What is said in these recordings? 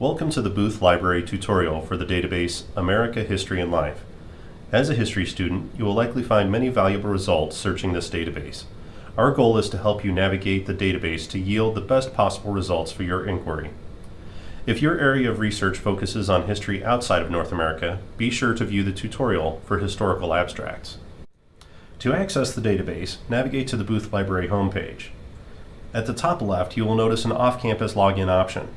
Welcome to the Booth Library tutorial for the database America History and Life. As a history student, you will likely find many valuable results searching this database. Our goal is to help you navigate the database to yield the best possible results for your inquiry. If your area of research focuses on history outside of North America, be sure to view the tutorial for historical abstracts. To access the database, navigate to the Booth Library homepage. At the top left, you will notice an off-campus login option.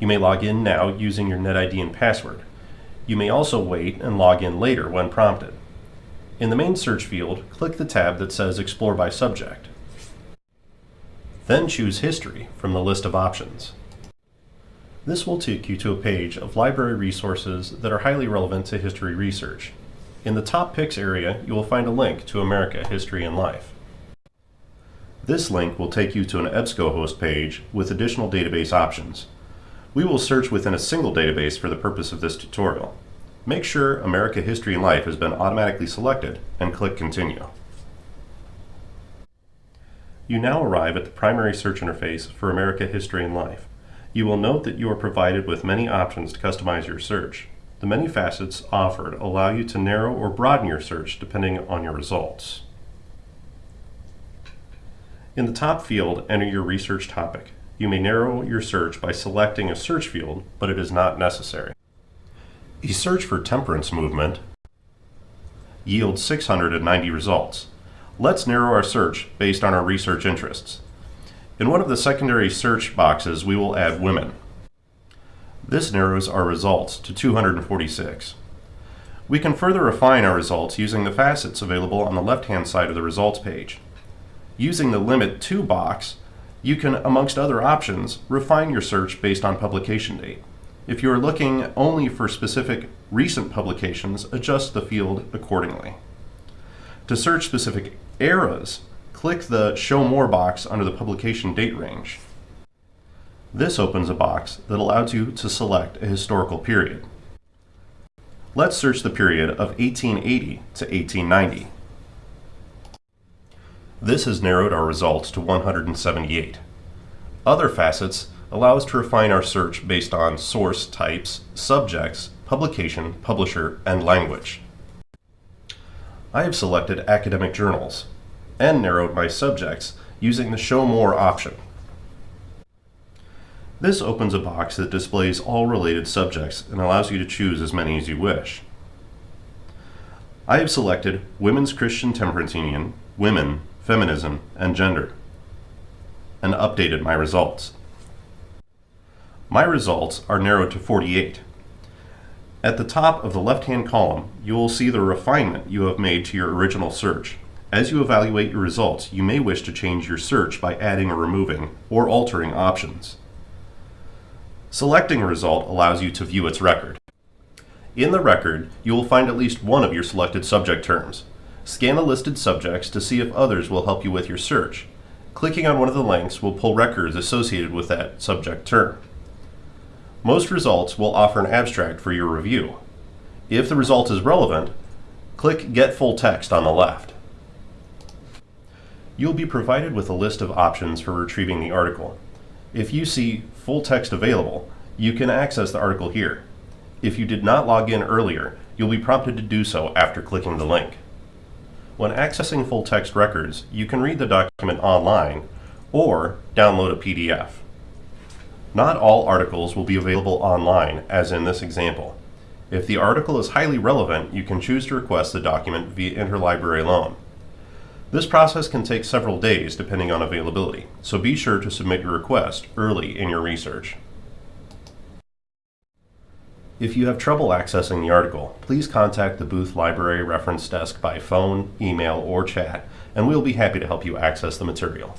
You may log in now using your NetID and password. You may also wait and log in later when prompted. In the main search field, click the tab that says Explore by Subject. Then choose History from the list of options. This will take you to a page of library resources that are highly relevant to history research. In the top picks area, you will find a link to America History and Life. This link will take you to an EBSCOhost page with additional database options. We will search within a single database for the purpose of this tutorial. Make sure America History and Life has been automatically selected and click Continue. You now arrive at the primary search interface for America History and Life. You will note that you are provided with many options to customize your search. The many facets offered allow you to narrow or broaden your search depending on your results. In the top field, enter your research topic. You may narrow your search by selecting a search field, but it is not necessary. A search for temperance movement yields 690 results. Let's narrow our search based on our research interests. In one of the secondary search boxes, we will add women. This narrows our results to 246. We can further refine our results using the facets available on the left-hand side of the results page. Using the Limit To box, you can, amongst other options, refine your search based on publication date. If you are looking only for specific recent publications, adjust the field accordingly. To search specific eras, click the Show More box under the publication date range. This opens a box that allows you to select a historical period. Let's search the period of 1880 to 1890. This has narrowed our results to 178. Other facets allow us to refine our search based on source types, subjects, publication, publisher, and language. I have selected academic journals and narrowed my subjects using the Show More option. This opens a box that displays all related subjects and allows you to choose as many as you wish. I have selected Women's Christian Temperance Union, Women, Feminism, and Gender, and updated my results. My results are narrowed to 48. At the top of the left-hand column, you will see the refinement you have made to your original search. As you evaluate your results, you may wish to change your search by adding or removing, or altering options. Selecting a result allows you to view its record. In the record, you will find at least one of your selected subject terms. Scan the listed subjects to see if others will help you with your search. Clicking on one of the links will pull records associated with that subject term. Most results will offer an abstract for your review. If the result is relevant, click Get Full Text on the left. You'll be provided with a list of options for retrieving the article. If you see Full Text Available, you can access the article here. If you did not log in earlier, you'll be prompted to do so after clicking the link. When accessing full text records, you can read the document online or download a PDF. Not all articles will be available online, as in this example. If the article is highly relevant, you can choose to request the document via interlibrary loan. This process can take several days depending on availability, so be sure to submit your request early in your research. If you have trouble accessing the article, please contact the Booth Library Reference Desk by phone, email, or chat, and we'll be happy to help you access the material.